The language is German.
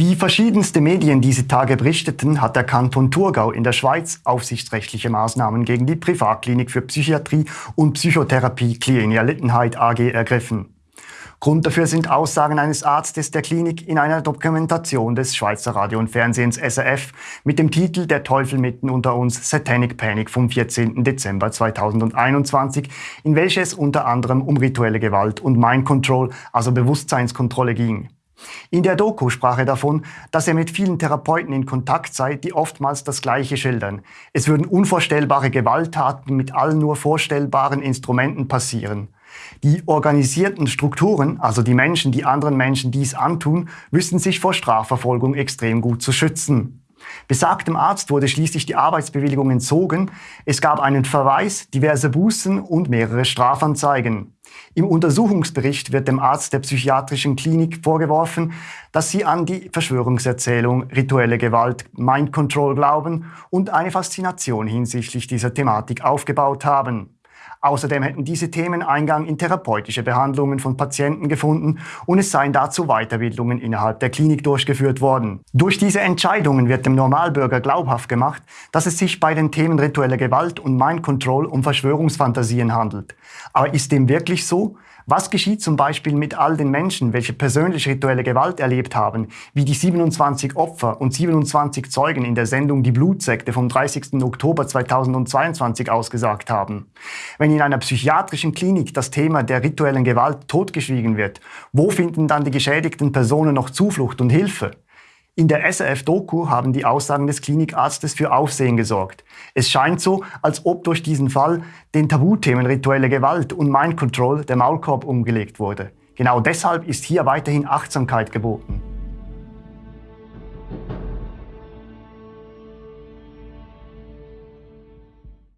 Wie verschiedenste Medien diese Tage berichteten, hat der Kanton Thurgau in der Schweiz aufsichtsrechtliche Maßnahmen gegen die Privatklinik für Psychiatrie und Psychotherapie Klinia Littenheit AG ergriffen. Grund dafür sind Aussagen eines Arztes der Klinik in einer Dokumentation des Schweizer Radio und Fernsehens SRF mit dem Titel Der Teufel mitten unter uns Satanic Panic vom 14. Dezember 2021, in welcher es unter anderem um rituelle Gewalt und Mind Control, also Bewusstseinskontrolle ging. In der Doku sprach er davon, dass er mit vielen Therapeuten in Kontakt sei, die oftmals das Gleiche schildern. Es würden unvorstellbare Gewalttaten mit allen nur vorstellbaren Instrumenten passieren. Die organisierten Strukturen, also die Menschen, die anderen Menschen dies antun, wüssten sich vor Strafverfolgung extrem gut zu schützen. Besagtem Arzt wurde schließlich die Arbeitsbewilligung entzogen. Es gab einen Verweis, diverse Bußen und mehrere Strafanzeigen. Im Untersuchungsbericht wird dem Arzt der psychiatrischen Klinik vorgeworfen, dass sie an die Verschwörungserzählung, rituelle Gewalt, Mind Control glauben und eine Faszination hinsichtlich dieser Thematik aufgebaut haben. Außerdem hätten diese Themen Eingang in therapeutische Behandlungen von Patienten gefunden und es seien dazu Weiterbildungen innerhalb der Klinik durchgeführt worden. Durch diese Entscheidungen wird dem Normalbürger glaubhaft gemacht, dass es sich bei den Themen rituelle Gewalt und Mind Control um Verschwörungsfantasien handelt. Aber ist dem wirklich so? Was geschieht zum Beispiel mit all den Menschen, welche persönlich rituelle Gewalt erlebt haben, wie die 27 Opfer und 27 Zeugen in der Sendung Die Blutsekte vom 30. Oktober 2022 ausgesagt haben? Wenn in einer psychiatrischen Klinik das Thema der rituellen Gewalt totgeschwiegen wird, wo finden dann die geschädigten Personen noch Zuflucht und Hilfe? In der SRF-Doku haben die Aussagen des Klinikarztes für Aufsehen gesorgt. Es scheint so, als ob durch diesen Fall den Tabuthemen rituelle Gewalt und Mind Control der Maulkorb umgelegt wurde. Genau deshalb ist hier weiterhin Achtsamkeit geboten.